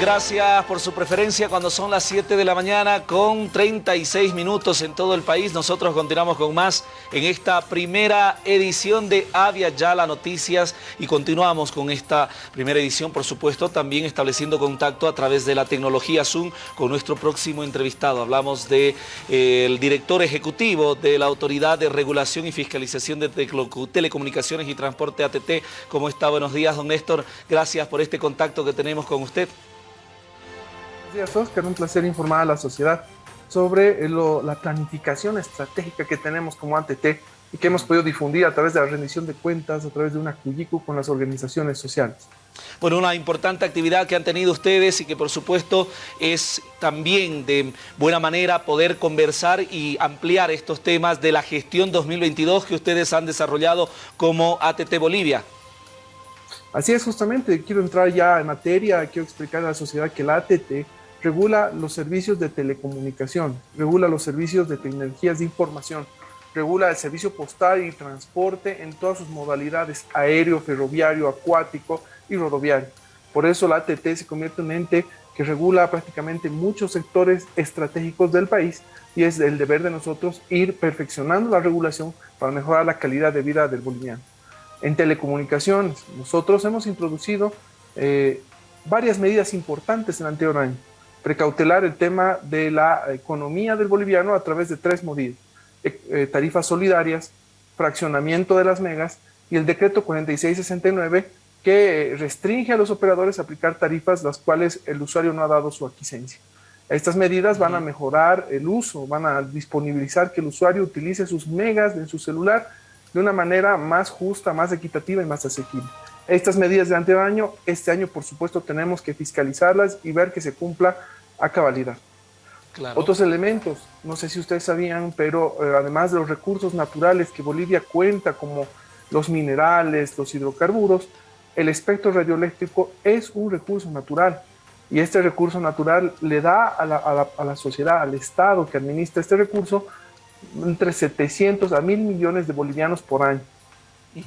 Gracias por su preferencia cuando son las 7 de la mañana con 36 minutos en todo el país. Nosotros continuamos con más en esta primera edición de Avia Yala Noticias y continuamos con esta primera edición, por supuesto, también estableciendo contacto a través de la tecnología Zoom con nuestro próximo entrevistado. Hablamos del de, eh, director ejecutivo de la Autoridad de Regulación y Fiscalización de Telecomunicaciones y Transporte ATT. ¿Cómo está? Buenos días, don Néstor. Gracias por este contacto que tenemos con usted. Buenos días, Oscar. Un placer informar a la sociedad sobre la planificación estratégica que tenemos como ATT y que hemos podido difundir a través de la rendición de cuentas, a través de una CUYICU con las organizaciones sociales. Bueno, una importante actividad que han tenido ustedes y que por supuesto es también de buena manera poder conversar y ampliar estos temas de la gestión 2022 que ustedes han desarrollado como ATT Bolivia. Así es, justamente, quiero entrar ya en materia, quiero explicar a la sociedad que la ATT regula los servicios de telecomunicación, regula los servicios de tecnologías de información, regula el servicio postal y transporte en todas sus modalidades, aéreo, ferroviario, acuático y rodoviario. Por eso la ATT se convierte en un ente que regula prácticamente muchos sectores estratégicos del país y es el deber de nosotros ir perfeccionando la regulación para mejorar la calidad de vida del boliviano. En telecomunicaciones, nosotros hemos introducido eh, varias medidas importantes en el anterior año precautelar el tema de la economía del boliviano a través de tres medidas, eh, eh, tarifas solidarias, fraccionamiento de las megas y el decreto 4669 que restringe a los operadores a aplicar tarifas las cuales el usuario no ha dado su aquiescencia. Estas medidas van a mejorar el uso, van a disponibilizar que el usuario utilice sus megas en su celular de una manera más justa, más equitativa y más asequible. Estas medidas de anteaño, este año por supuesto tenemos que fiscalizarlas y ver que se cumpla a cabalidad. Otros elementos, no sé si ustedes sabían, pero eh, además de los recursos naturales que Bolivia cuenta como los minerales, los hidrocarburos, el espectro radioeléctrico es un recurso natural y este recurso natural le da a la, a la sociedad, al Estado que administra este recurso, entre 700 a 1000 millones de bolivianos por año.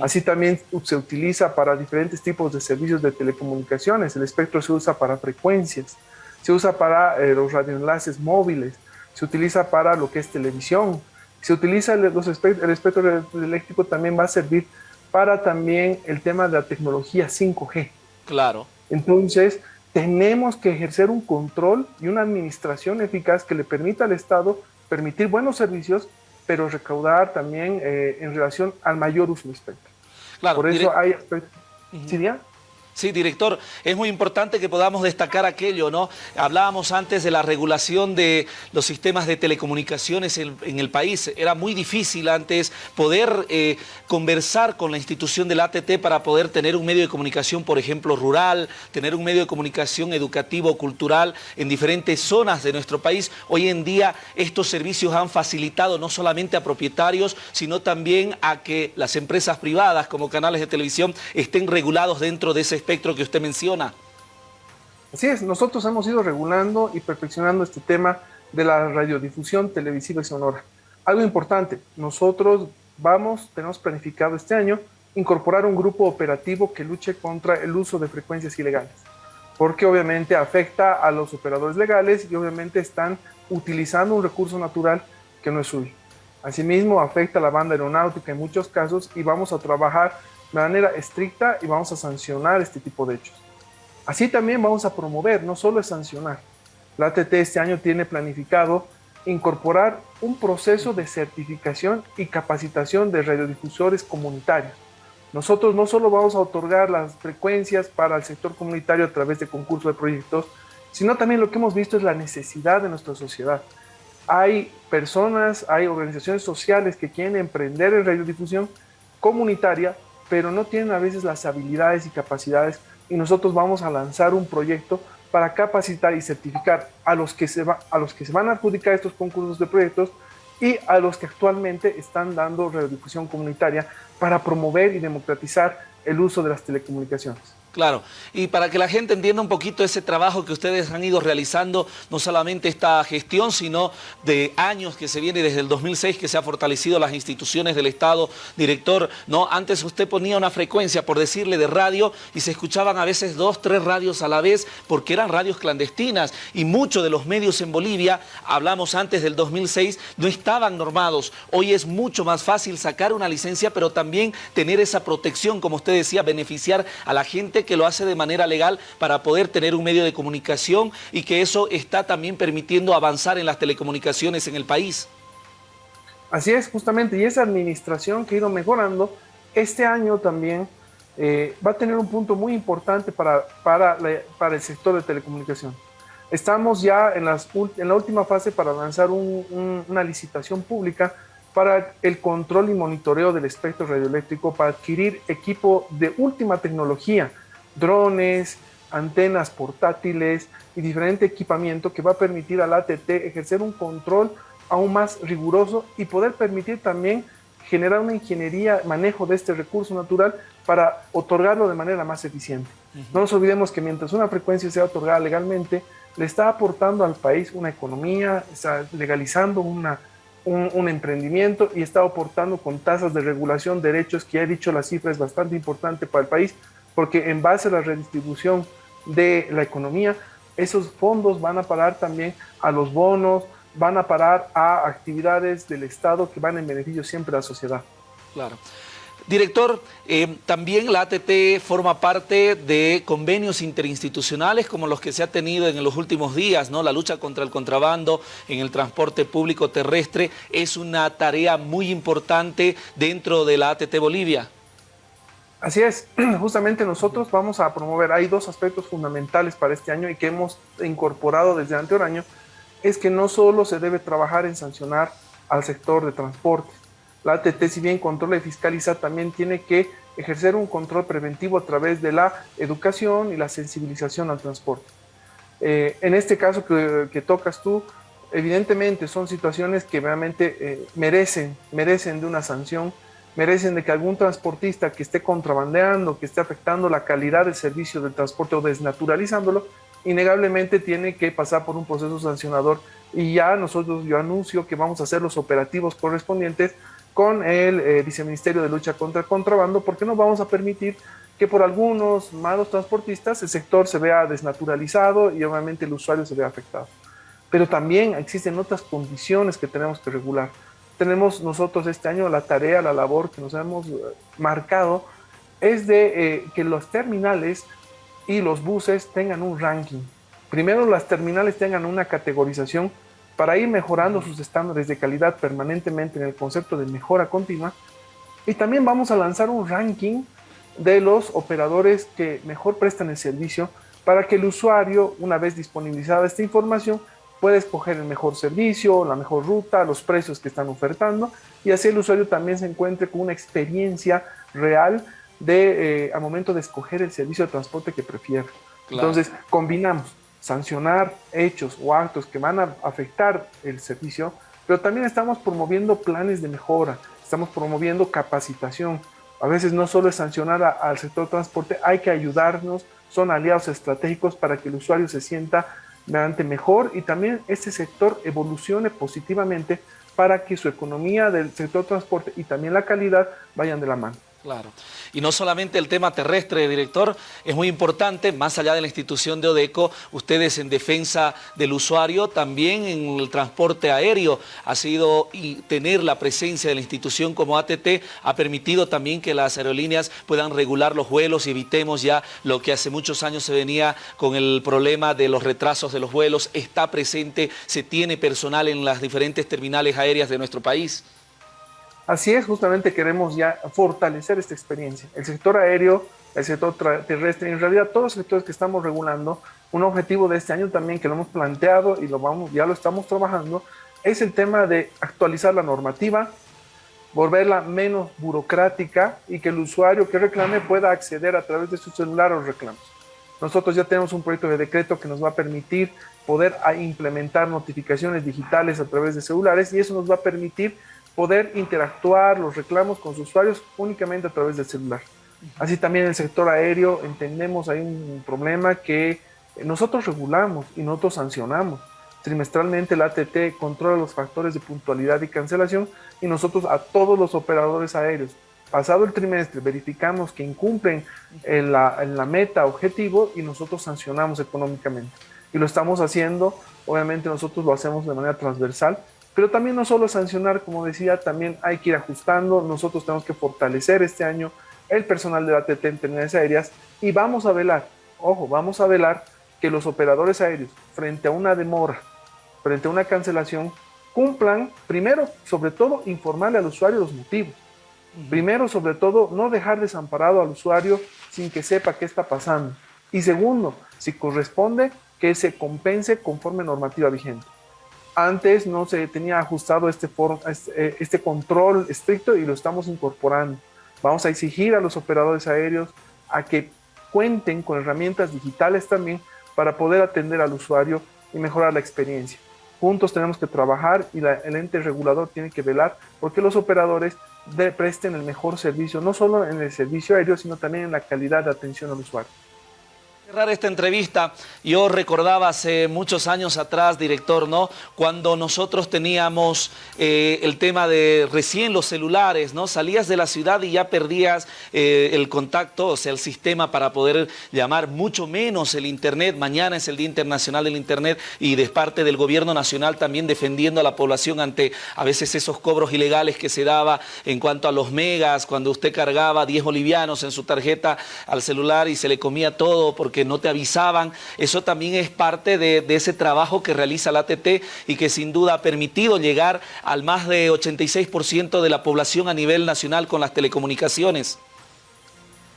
Así también se utiliza para diferentes tipos de servicios de telecomunicaciones. El espectro se usa para frecuencias, se usa para eh, los radioenlaces móviles, se utiliza para lo que es televisión, se utiliza el, el espectro eléctrico también va a servir para también el tema de la tecnología 5G. Claro. Entonces, tenemos que ejercer un control y una administración eficaz que le permita al Estado permitir buenos servicios pero recaudar también eh, en relación al mayor uso del espectro. Claro, Por eso hay aspectos... ¿Sí, Sí, director, es muy importante que podamos destacar aquello, ¿no? Hablábamos antes de la regulación de los sistemas de telecomunicaciones en, el país. Era muy difícil antes poder eh, conversar con la institución del ATT para poder tener un medio de comunicación, por ejemplo, rural, tener un medio de comunicación educativo, cultural en diferentes zonas de nuestro país. Hoy en día estos servicios han facilitado no solamente a propietarios, sino también a que las empresas privadas como canales de televisión estén regulados dentro de ese espectro que usted menciona. Así es, nosotros hemos ido regulando y perfeccionando este tema de la radiodifusión televisiva y sonora. Algo importante, nosotros vamos, tenemos planificado este año, incorporar un grupo operativo que luche contra el uso de frecuencias ilegales, porque obviamente afecta a los operadores legales y obviamente están utilizando un recurso natural que no es suyo. Asimismo, afecta a la banda aeronáutica en muchos casos y vamos a trabajar de manera estricta y vamos a sancionar este tipo de hechos. Así también vamos a promover, no solo es sancionar. La ATT este año tiene planificado incorporar un proceso de certificación y capacitación de radiodifusores comunitarios. Nosotros no solo vamos a otorgar las frecuencias para el sector comunitario a través de concursos de proyectos, sino también lo que hemos visto es la necesidad de nuestra sociedad. Hay personas, hay organizaciones sociales que quieren emprender en radiodifusión comunitaria pero no tienen a veces las habilidades y capacidades y nosotros vamos a lanzar un proyecto para capacitar y certificar a los que se, va, a los que se van a adjudicar estos concursos de proyectos y a los que actualmente están dando radiodifusión comunitaria para promover y democratizar el uso de las telecomunicaciones. Claro, y para que la gente entienda un poquito ese trabajo que ustedes han ido realizando, no solamente esta gestión, sino de años que se viene desde el 2006 que se ha fortalecido las instituciones del Estado, director, ¿no? Antes usted ponía una frecuencia, por decirle, de radio y se escuchaban a veces dos, tres radios a la vez porque eran radios clandestinas y muchos de los medios en Bolivia, hablamos antes del 2006, no estaban normados. Hoy es mucho más fácil sacar una licencia, pero también tener esa protección, como usted decía, beneficiar a la gente que lo hace de manera legal para poder tener un medio de comunicación y que eso está también permitiendo avanzar en las telecomunicaciones en el país. Así es, justamente, y esa administración que ha ido mejorando, este año también eh, va a tener un punto muy importante para, para, para el sector de telecomunicación. Estamos ya en, las, en la última fase para lanzar una licitación pública para el control y monitoreo del espectro radioeléctrico para adquirir equipo de última tecnología drones, antenas portátiles y diferente equipamiento que va a permitir al ATT ejercer un control aún más riguroso y poder permitir también generar una ingeniería, manejo de este recurso natural para otorgarlo de manera más eficiente. No nos olvidemos que mientras una frecuencia sea otorgada legalmente, le está aportando al país una economía, está legalizando una, un, un, emprendimiento y está aportando con tasas de regulación derechos que ya he dicho la cifra es bastante importante para el país, porque en base a la redistribución de la economía, esos fondos van a parar también a los bonos, van a parar a actividades del Estado que van en beneficio siempre a la sociedad. Claro. Director, eh, también la ATT forma parte de convenios interinstitucionales como los que se ha tenido en los últimos días, ¿no? La lucha contra el contrabando en el transporte público terrestre es una tarea muy importante dentro de la ATT Bolivia. Así es, justamente nosotros vamos a promover, hay dos aspectos fundamentales para este año y que hemos incorporado desde anterior año, es que no solo se debe trabajar en sancionar al sector de transporte, la ATT si bien controla y fiscaliza, también tiene que ejercer un control preventivo a través de la educación y la sensibilización al transporte. Eh, en este caso que, tocas tú, evidentemente son situaciones que realmente eh, merecen, merecen de una sanción merecen de que algún transportista que esté contrabandeando, que esté afectando la calidad del servicio del transporte o desnaturalizándolo, innegablemente tiene que pasar por un proceso sancionador y ya nosotros yo anuncio que vamos a hacer los operativos correspondientes con el eh, Viceministerio de Lucha contra el Contrabando porque no vamos a permitir que por algunos malos transportistas el sector se vea desnaturalizado y obviamente el usuario se vea afectado. Pero también existen otras condiciones que tenemos que regular tenemos nosotros este año la tarea, la labor que nos hemos eh, marcado, es de eh, que los terminales y los buses tengan un ranking. Primero las terminales tengan una categorización para ir mejorando sus estándares de calidad permanentemente en el concepto de mejora continua. Y también vamos a lanzar un ranking de los operadores que mejor prestan el servicio para que el usuario, una vez disponibilizada esta información, puede escoger el mejor servicio, la mejor ruta, los precios que están ofertando y así el usuario también se encuentre con una experiencia real de, eh, al momento de escoger el servicio de transporte que prefiere. Entonces, combinamos sancionar hechos o actos que van a afectar el servicio, pero también estamos promoviendo planes de mejora, estamos promoviendo capacitación. A veces no solo es sancionar al sector transporte, hay que ayudarnos, son aliados estratégicos para que el usuario se sienta mejor y también este sector evolucione positivamente para que su economía del sector transporte y también la calidad vayan de la mano. Claro. Y no solamente el tema terrestre, director, es muy importante, más allá de la institución de ODECO, ustedes en defensa del usuario, también en el transporte aéreo ha sido y tener la presencia de la institución como ATT ha permitido también que las aerolíneas puedan regular los vuelos y evitemos ya lo que hace muchos años se venía con el problema de los retrasos de los vuelos, está presente, se tiene personal en las diferentes terminales aéreas de nuestro país. Así es, justamente queremos ya fortalecer esta experiencia. El sector aéreo, el sector terrestre, en realidad todos los sectores que estamos regulando, un objetivo de este año también que lo hemos planteado y lo vamos, ya lo estamos trabajando, es el tema de actualizar la normativa, volverla menos burocrática y que el usuario que reclame pueda acceder a través de su celular a los reclamos. Nosotros ya tenemos un proyecto de decreto que nos va a permitir poder implementar notificaciones digitales a través de celulares y eso nos va a permitir poder interactuar los reclamos con sus usuarios únicamente a través del celular. Así también en el sector aéreo entendemos hay un problema que nosotros regulamos y nosotros sancionamos. Trimestralmente la ATT controla los factores de puntualidad y cancelación y nosotros a todos los operadores aéreos, pasado el trimestre, verificamos que incumplen en la, en la meta objetivo y nosotros sancionamos económicamente. Y lo estamos haciendo, obviamente nosotros lo hacemos de manera transversal, pero también no solo sancionar, como decía, también hay que ir ajustando. Nosotros tenemos que fortalecer este año el personal de la ATT en terminales aéreas y vamos a velar, ojo, vamos a velar que los operadores aéreos, frente a una demora, frente a una cancelación, cumplan, primero, sobre todo, informarle al usuario los motivos. Primero, sobre todo, no dejar desamparado al usuario sin que sepa qué está pasando. Y segundo, si corresponde, que se compense conforme normativa vigente. Antes no se tenía ajustado este, este, este control estricto y lo estamos incorporando. Vamos a exigir a los operadores aéreos a que cuenten con herramientas digitales también para poder atender al usuario y mejorar la experiencia. Juntos tenemos que trabajar y el ente regulador tiene que velar porque los operadores presten el mejor servicio, no solo en el servicio aéreo, sino también en la calidad de atención al usuario cerrar esta entrevista, yo recordaba hace muchos años atrás, director, ¿no? Cuando nosotros teníamos eh, el tema de recién los celulares, ¿no? Salías de la ciudad y ya perdías eh, el contacto, o sea, el sistema para poder llamar, mucho menos el Internet. Mañana es el Día Internacional del Internet y de parte del Gobierno Nacional también defendiendo a la población ante a veces esos cobros ilegales que se daba en cuanto a los megas, cuando usted cargaba 10 bolivianos en su tarjeta al celular y se le comía todo porque no te avisaban. Eso también es parte de, ese trabajo que realiza la ATT y que sin duda ha permitido llegar al más de 86% de la población a nivel nacional con las telecomunicaciones.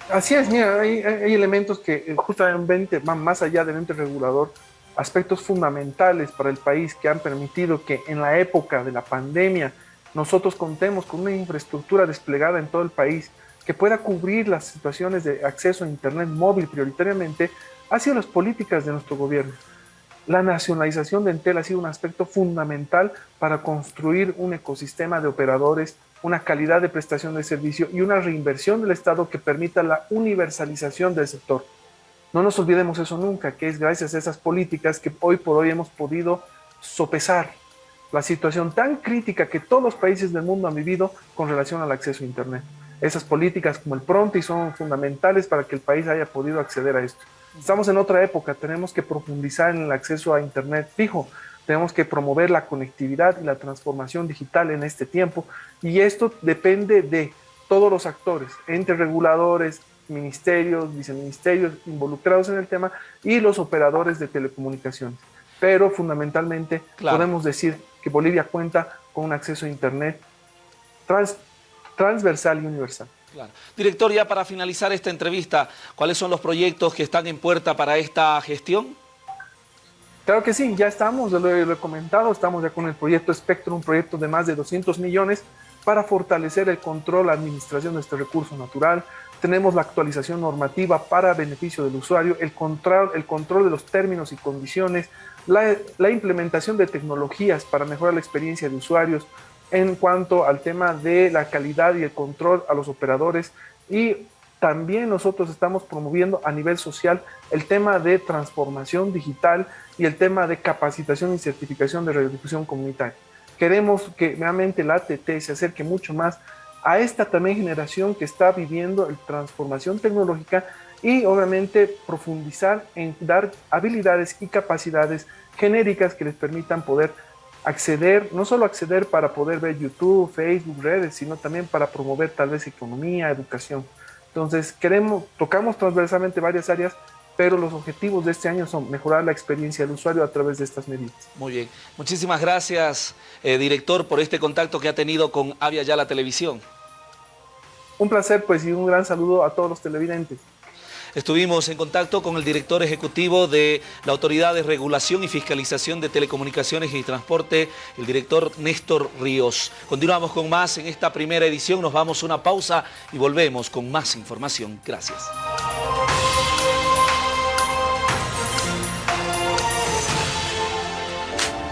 Así es, mira, hay, elementos que eh, justamente van más allá del ente regulador, aspectos fundamentales para el país que han permitido que en la época de la pandemia nosotros contemos con una infraestructura desplegada en todo el país, que pueda cubrir las situaciones de acceso a Internet móvil prioritariamente, ha sido las políticas de nuestro gobierno. La nacionalización de Entel ha sido un aspecto fundamental para construir un ecosistema de operadores, una calidad de prestación de servicio y una reinversión del Estado que permita la universalización del sector. No nos olvidemos eso nunca, que es gracias a esas políticas que hoy por hoy hemos podido sopesar la situación tan crítica que todos los países del mundo han vivido con relación al acceso a Internet. Esas políticas como el Pronti son fundamentales para que el país haya podido acceder a esto. Estamos en otra época, tenemos que profundizar en el acceso a Internet fijo, tenemos que promover la conectividad y la transformación digital en este tiempo y esto depende de todos los actores, entre reguladores, ministerios, viceministerios involucrados en el tema y los operadores de telecomunicaciones. Pero fundamentalmente podemos decir que Bolivia cuenta con un acceso a Internet trans transversal y universal. Director, ya para finalizar esta entrevista, ¿cuáles son los proyectos que están en puerta para esta gestión? Claro que sí, ya estamos, lo he, comentado, estamos ya con el proyecto Spectrum, un proyecto de más de 200 millones para fortalecer el control, la administración de este recurso natural. Tenemos la actualización normativa para beneficio del usuario, el control, el control de los términos y condiciones, la, la implementación de tecnologías para mejorar la experiencia de usuarios, en cuanto al tema de la calidad y el control a los operadores y también nosotros estamos promoviendo a nivel social el tema de transformación digital y el tema de capacitación y certificación de radiodifusión comunitaria. Queremos que realmente la ATT se acerque mucho más a esta también generación que está viviendo la transformación tecnológica y obviamente profundizar en dar habilidades y capacidades genéricas que les permitan poder acceder, no solo acceder para poder ver YouTube, Facebook, redes, sino también para promover tal vez economía, educación. Entonces, queremos, tocamos transversalmente varias áreas, pero los objetivos de este año son mejorar la experiencia del usuario a través de estas medidas. Muy bien. Muchísimas gracias, eh, director, por este contacto que ha tenido con Avia Ya la Televisión. Un placer, pues, y un gran saludo a todos los televidentes. Estuvimos en contacto con el director ejecutivo de la Autoridad de Regulación y Fiscalización de Telecomunicaciones y Transporte, el director Néstor Ríos. Continuamos con más en esta primera edición, nos vamos a una pausa y volvemos con más información. Gracias.